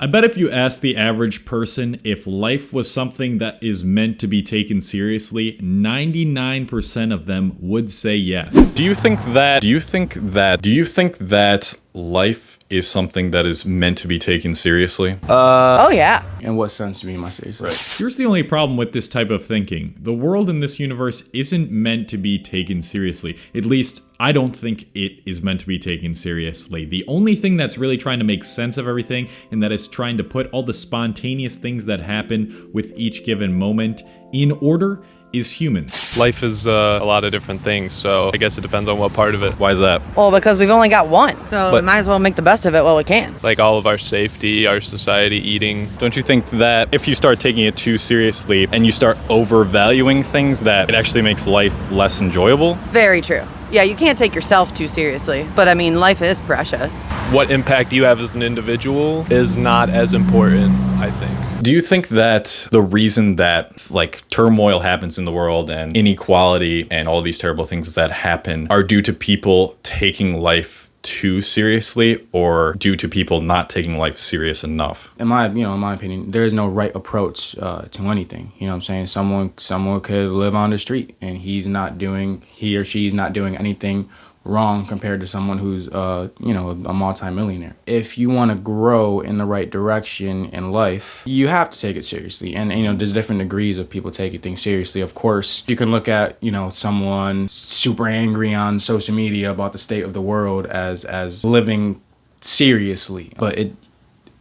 I bet if you ask the average person if life was something that is meant to be taken seriously, 99% of them would say yes. Do you think that, do you think that, do you think that life is something that is meant to be taken seriously? Uh, oh yeah. In what sense do you mean by seriously? Right. Here's the only problem with this type of thinking. The world in this universe isn't meant to be taken seriously. At least, I don't think it is meant to be taken seriously. The only thing that's really trying to make sense of everything and that is trying to put all the spontaneous things that happen with each given moment in order is humans. Life is uh, a lot of different things, so I guess it depends on what part of it. Why is that? Well, because we've only got one, so but, we might as well make the best of it while we can. Like all of our safety, our society, eating. Don't you think that if you start taking it too seriously and you start overvaluing things, that it actually makes life less enjoyable? Very true. Yeah, you can't take yourself too seriously, but I mean, life is precious. What impact you have as an individual is not as important, I think. Do you think that the reason that like turmoil happens in the world and inequality and all these terrible things that happen are due to people taking life too seriously or due to people not taking life serious enough? In my you know in my opinion there is no right approach uh, to anything. You know what i'm saying? Someone someone could live on the street and he's not doing he or she's not doing anything wrong compared to someone who's uh you know a multimillionaire. If you want to grow in the right direction in life you have to take it seriously. And you know there's different degrees of people taking things seriously. Of course you can look at you know someone super angry on social media about the state of the world as as living seriously. But it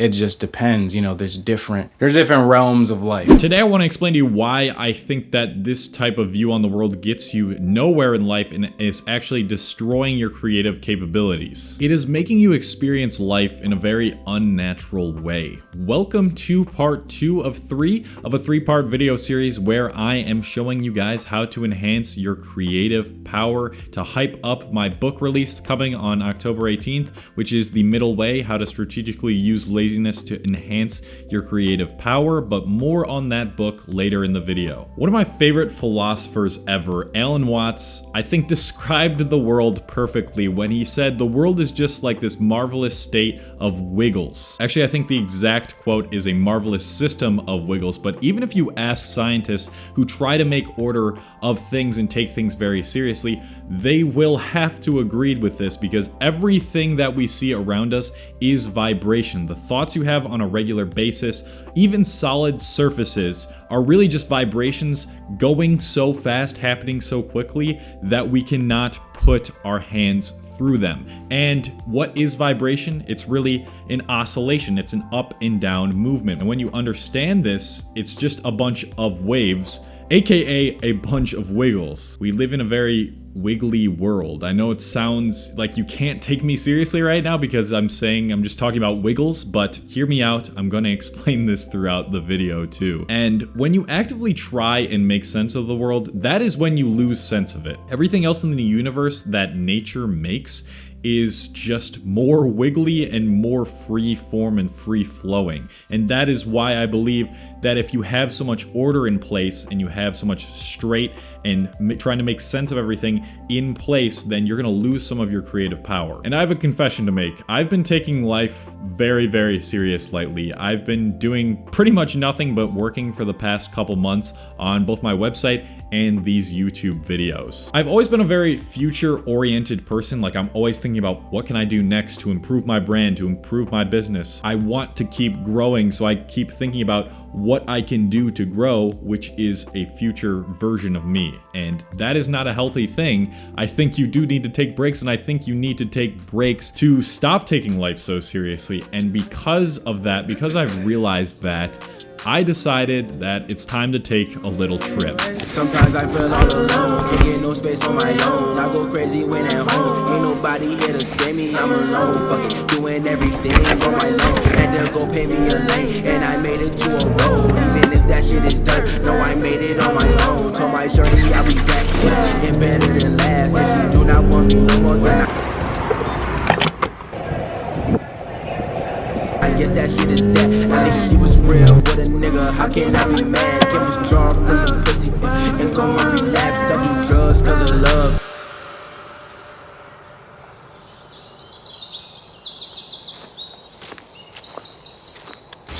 it just depends you know there's different there's different realms of life. Today i want to explain to you why i think that this type of view on the world gets you nowhere in life and is actually destroying your creative capabilities. It is making you experience life in a very unnatural way. Welcome to part two of three of a three-part video series where i am showing you guys how to enhance your creative power to hype up my book release coming on october 18th which is the middle way how to strategically use laziness to enhance your creative power, but more on that book later in the video. One of my favorite philosophers ever, Alan Watts, I think described the world perfectly when he said the world is just like this marvelous state of wiggles. Actually, I think the exact quote is a marvelous system of wiggles, but even if you ask scientists who try to make order of things and take things very seriously, they will have to agree with this because everything that we see around us is vibration. The thoughts you have on a regular basis, even solid surfaces, are really just vibrations going so fast, happening so quickly that we cannot put our hands through them. And what is vibration? It's really an oscillation. It's an up and down movement. And when you understand this, it's just a bunch of waves aka a bunch of wiggles. We live in a very wiggly world. I know it sounds like you can't take me seriously right now because I'm saying I'm just talking about wiggles, but hear me out. I'm going to explain this throughout the video too. And when you actively try and make sense of the world, that is when you lose sense of it. Everything else in the universe that nature makes is just more wiggly and more free form and free flowing. And that is why I believe that if you have so much order in place and you have so much straight and trying to make sense of everything in place, then you're going to lose some of your creative power. And I have a confession to make. I've been taking life very, very serious lately. I've been doing pretty much nothing but working for the past couple months on both my website and these YouTube videos. I've always been a very future-oriented person, like I'm always thinking about what can I do next to improve my brand, to improve my business. I want to keep growing, so I keep thinking about what I can do to grow, which is a future version of me. And that is not a healthy thing. I think you do need to take breaks, and I think you need to take breaks to stop taking life so seriously. And because of that, because I've realized that, I decided that it's time to take a little trip. Sometimes I feel all alone, can't get no space on my own. I go crazy when at home, ain't nobody here to save me, I'm alone. Fucking doing everything on my own. Had to go pay me a lane, and I made it to a road. Even if that shit is no, I made it on my own. Told my I'll be back, yeah, and better than last. And she do not want me no more than I. I guess that shit is dead. At least real with a nigga. How can I be mad? Get withdrawn from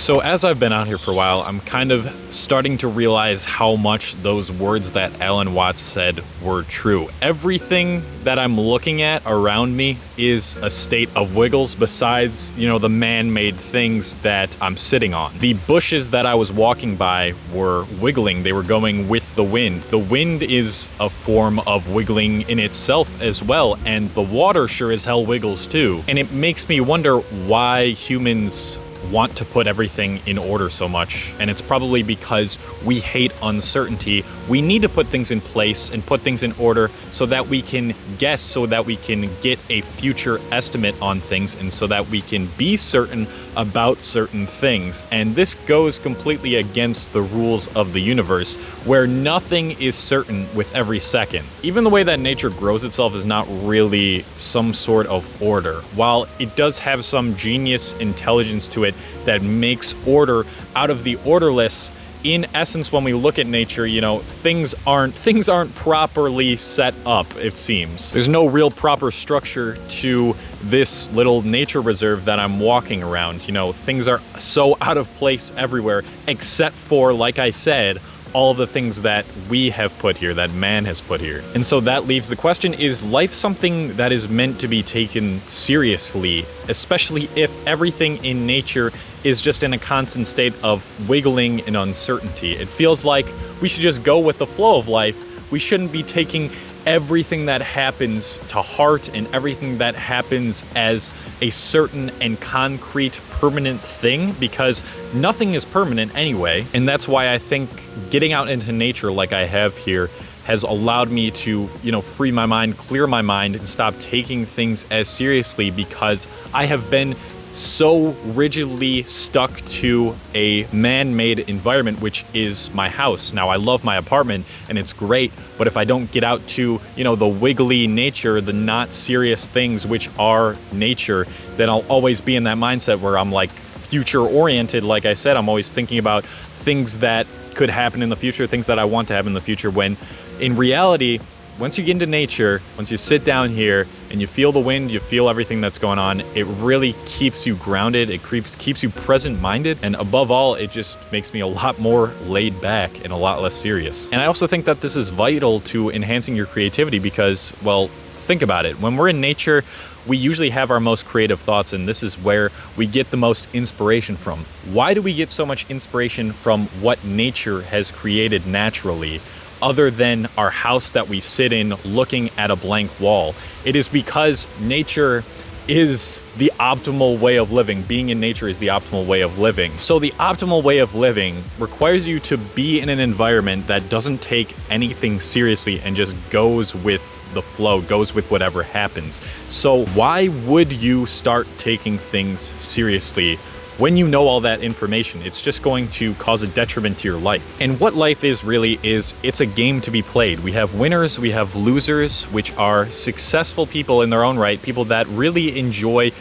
So, as I've been out here for a while, I'm kind of starting to realize how much those words that Alan Watts said were true. Everything that I'm looking at around me is a state of wiggles, besides, you know, the man made things that I'm sitting on. The bushes that I was walking by were wiggling, they were going with the wind. The wind is a form of wiggling in itself as well, and the water sure as hell wiggles too. And it makes me wonder why humans want to put everything in order so much, and it's probably because we hate uncertainty. We need to put things in place and put things in order so that we can guess, so that we can get a future estimate on things, and so that we can be certain about certain things. And this goes completely against the rules of the universe, where nothing is certain with every second. Even the way that nature grows itself is not really some sort of order. While it does have some genius intelligence to it that makes order out of the orderless, in essence when we look at nature you know things aren't things aren't properly set up it seems. There's no real proper structure to this little nature reserve that i'm walking around. You know things are so out of place everywhere except for like i said all the things that we have put here, that man has put here. And so that leaves the question is life something that is meant to be taken seriously, especially if everything in nature is just in a constant state of wiggling and uncertainty? It feels like we should just go with the flow of life. We shouldn't be taking everything that happens to heart and everything that happens as a certain and concrete permanent thing because nothing is permanent anyway. And that's why I think getting out into nature like I have here has allowed me to, you know, free my mind, clear my mind, and stop taking things as seriously because I have been so rigidly stuck to a man-made environment which is my house. Now i love my apartment and it's great but if i don't get out to you know the wiggly nature the not serious things which are nature then i'll always be in that mindset where i'm like future oriented like i said i'm always thinking about things that could happen in the future things that i want to happen in the future when in reality once you get into nature, once you sit down here and you feel the wind, you feel everything that's going on, it really keeps you grounded, it keeps, keeps you present minded, and above all, it just makes me a lot more laid back and a lot less serious. And I also think that this is vital to enhancing your creativity because, well, think about it. When we're in nature, we usually have our most creative thoughts, and this is where we get the most inspiration from. Why do we get so much inspiration from what nature has created naturally? Other than our house that we sit in looking at a blank wall. It is because nature is the optimal way of living. Being in nature is the optimal way of living. So, the optimal way of living requires you to be in an environment that doesn't take anything seriously and just goes with the flow, goes with whatever happens. So, why would you start taking things seriously when you know all that information, it's just going to cause a detriment to your life. And what life is really is it's a game to be played. We have winners, we have losers, which are successful people in their own right, people that really enjoy.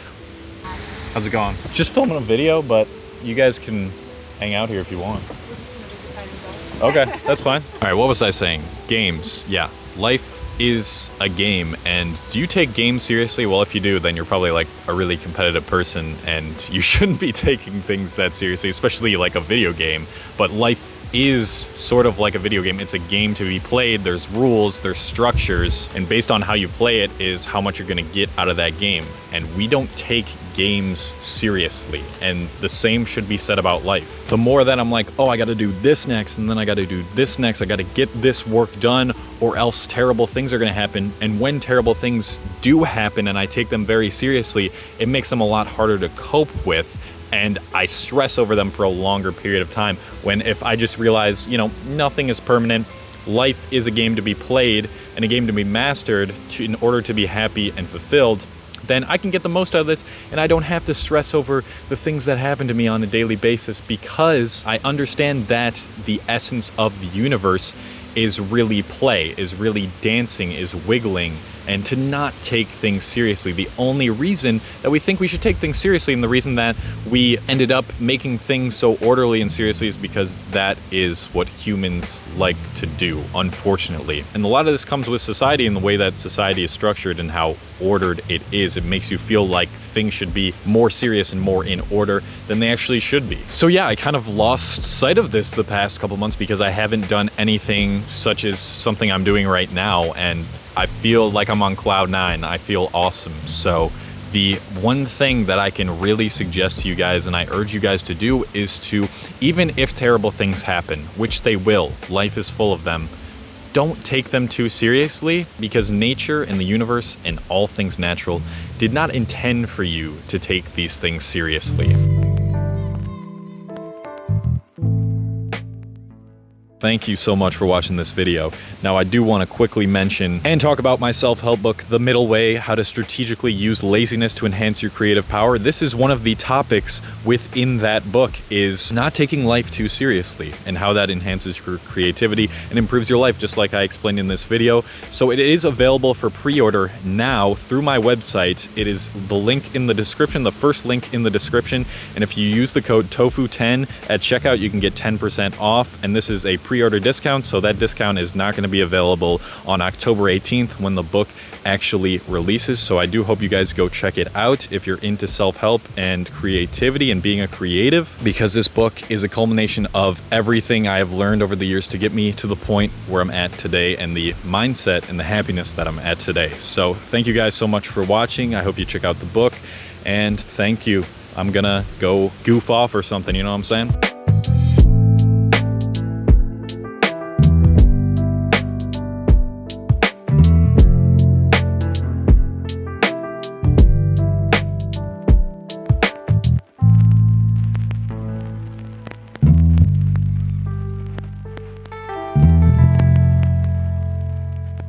How's it going? Just filming a video, but you guys can hang out here if you want. Okay, that's fine. All right, what was I saying? Games. Yeah, life is a game and do you take games seriously? Well if you do then you're probably like a really competitive person and you shouldn't be taking things that seriously especially like a video game. But life is sort of like a video game. It's a game to be played. There's rules, there's structures, and based on how you play it is how much you're going to get out of that game. And we don't take games seriously. And the same should be said about life. The more that I'm like, oh, I got to do this next, and then I got to do this next, I got to get this work done, or else terrible things are going to happen. And when terrible things do happen and I take them very seriously, it makes them a lot harder to cope with and I stress over them for a longer period of time. When if I just realize, you know, nothing is permanent, life is a game to be played and a game to be mastered to, in order to be happy and fulfilled, then I can get the most out of this and I don't have to stress over the things that happen to me on a daily basis because I understand that the essence of the universe is really play, is really dancing, is wiggling, and to not take things seriously. The only reason that we think we should take things seriously and the reason that we ended up making things so orderly and seriously is because that is what humans like to do, unfortunately. And a lot of this comes with society and the way that society is structured and how ordered it is. It makes you feel like things should be more serious and more in order than they actually should be. So yeah, I kind of lost sight of this the past couple months because I haven't done anything such as something I'm doing right now and I feel like on cloud nine. I feel awesome. So the one thing that I can really suggest to you guys and I urge you guys to do is to, even if terrible things happen, which they will, life is full of them, don't take them too seriously because nature and the universe and all things natural did not intend for you to take these things seriously. Thank you so much for watching this video. Now I do want to quickly mention and talk about my self-help book, The Middle Way, How to Strategically Use Laziness to Enhance Your Creative Power. This is one of the topics within that book is not taking life too seriously and how that enhances your creativity and improves your life just like I explained in this video. So it is available for pre-order now through my website. It is the link in the description, the first link in the description. And if you use the code TOFU10 at checkout, you can get 10% off. And this is a pre-order discount, so that discount is not going to be available on October 18th when the book actually releases. So I do hope you guys go check it out if you're into self-help and creativity and being a creative, because this book is a culmination of everything I have learned over the years to get me to the point where I'm at today and the mindset and the happiness that I'm at today. So thank you guys so much for watching. I hope you check out the book and thank you. I'm gonna go goof off or something, you know what I'm saying?